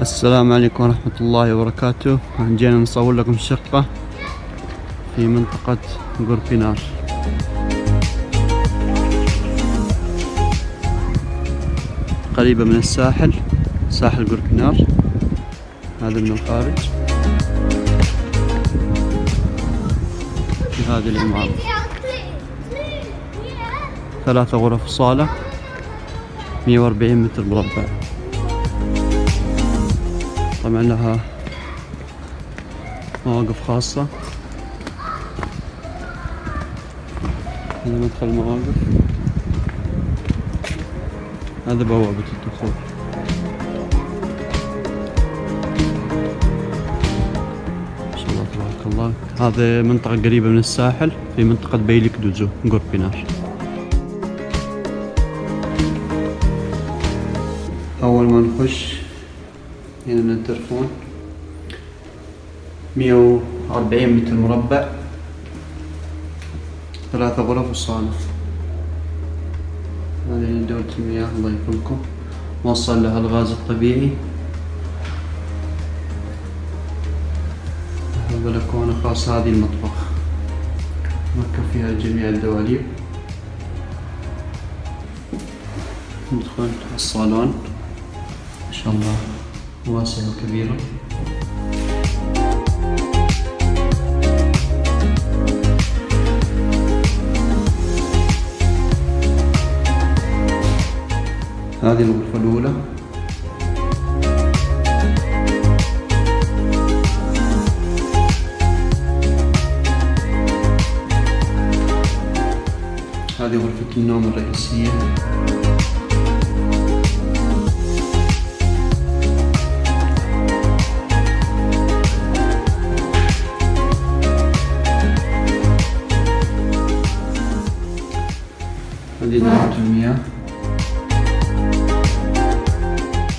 السلام عليكم ورحمة الله وبركاته. جينا نصور لكم شقة في منطقة قربينار قريبة من الساحل ساحل قربينار هذا من الخارج. في هذه العمارة. ثلاثة غرف صالة 140 متر مربع. طبعا لها مواقف خاصة. هذا مدخل المواقف هذا بوابة الدخول. ما شاء الله تبارك الله. هذه منطقة قريبة من الساحل في منطقة بيلك دوزو قربينار أول ما نخش هنا مية وأربعين متر مربع. ثلاثة غرف وصالة. هذه دورة المياه الله يكرمكم. موصل لها الغاز الطبيعي. بلكونة خاصة هذه المطبخ. مركب فيها جميع الدواليب. ندخل الصالون. ما شاء الله. واسعة وكبيرة هذه الغرفة الأولى هذه غرفة النوم الرئيسية دورة المياه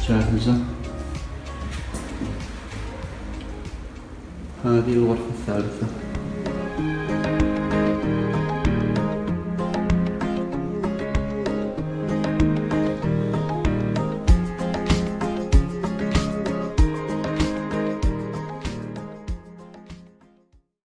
جاهزة هذه الغرفة الثالثة.